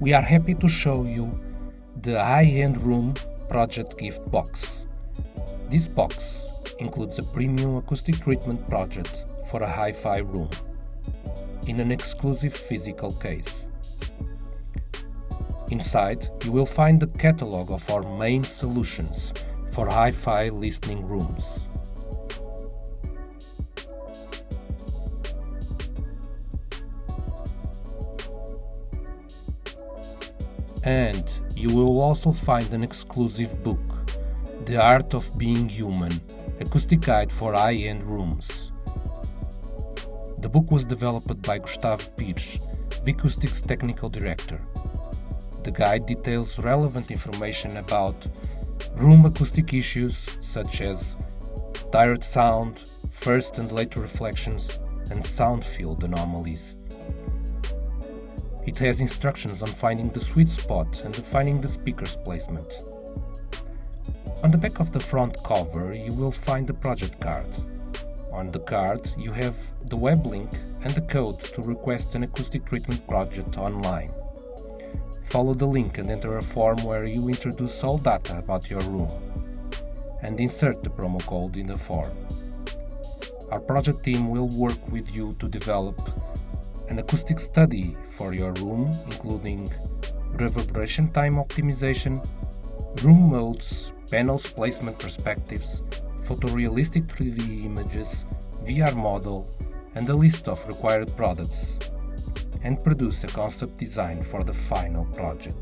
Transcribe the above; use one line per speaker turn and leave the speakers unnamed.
we are happy to show you the high-end room project gift box. This box includes a premium acoustic treatment project for a hi-fi room in an exclusive physical case. Inside, you will find the catalog of our main solutions for hi-fi listening rooms. And you will also find an exclusive book, The Art of Being Human, Acoustic Guide for High-End Rooms. The book was developed by Gustavo Pires, Vicoustic's Technical Director. The guide details relevant information about room acoustic issues such as direct sound, first and later reflections, and sound field anomalies. It has instructions on finding the sweet spot and defining the speaker's placement. On the back of the front cover you will find the project card. On the card you have the web link and the code to request an acoustic treatment project online. Follow the link and enter a form where you introduce all data about your room and insert the promo code in the form. Our project team will work with you to develop an acoustic study for your room, including reverberation time optimization, room modes, panels placement perspectives, photorealistic 3D images, VR model, and a list of required products, and produce a concept design for the final project.